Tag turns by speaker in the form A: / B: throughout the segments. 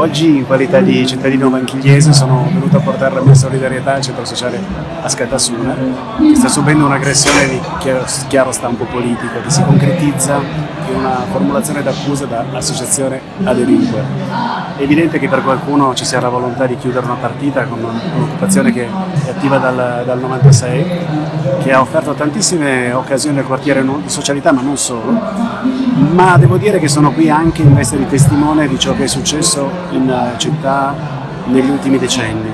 A: Oggi in qualità di cittadino banchigliese sono venuto a portare la mia solidarietà al centro sociale Ascatasuna che sta subendo un'aggressione di chiaro stampo politico che si concretizza in una formulazione d'accusa da associazione a delinquere. È evidente che per qualcuno ci sia la volontà di chiudere una partita con un'occupazione che è attiva dal, dal 96, che ha offerto tantissime occasioni al quartiere di socialità ma non solo, ma devo dire che sono qui anche in veste di testimone di ciò che è successo in eh, città negli ultimi decenni,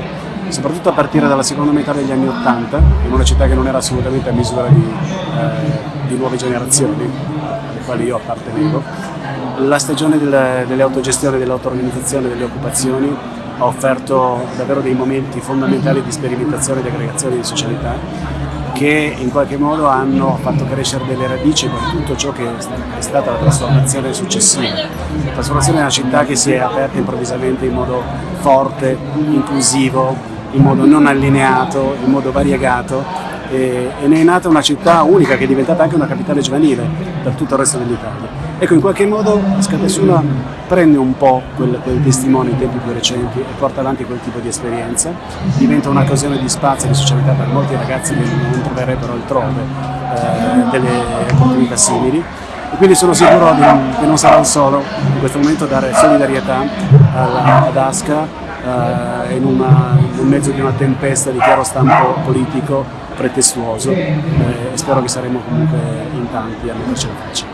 A: soprattutto a partire dalla seconda metà degli anni Ottanta, in una città che non era assolutamente a misura di, eh, di nuove generazioni, quali io appartenevo. La stagione delle, delle autogestioni, dell'auto-organizzazione, delle occupazioni ha offerto davvero dei momenti fondamentali di sperimentazione e di aggregazione di socialità che in qualche modo hanno fatto crescere delle radici per tutto ciò che è stata la trasformazione successiva. La trasformazione di una città che si è aperta improvvisamente in modo forte, inclusivo, in modo non allineato, in modo variegato e, e ne è nata una città unica che è diventata anche una capitale giovanile per tutto il resto dell'Italia. Ecco, in qualche modo Scatesuna prende un po' quel, quel testimone in tempi più recenti e porta avanti quel tipo di esperienza, diventa un'occasione di spazio e di socialità per molti ragazzi che non troverebbero altrove eh, delle opportunità simili e quindi sono sicuro che non sarà il solo in questo momento dare solidarietà alla, ad Asca eh, in, una, in mezzo di una tempesta di chiaro stampo politico pretestuoso eh, e spero che saremo comunque in tanti a mettercela faccia.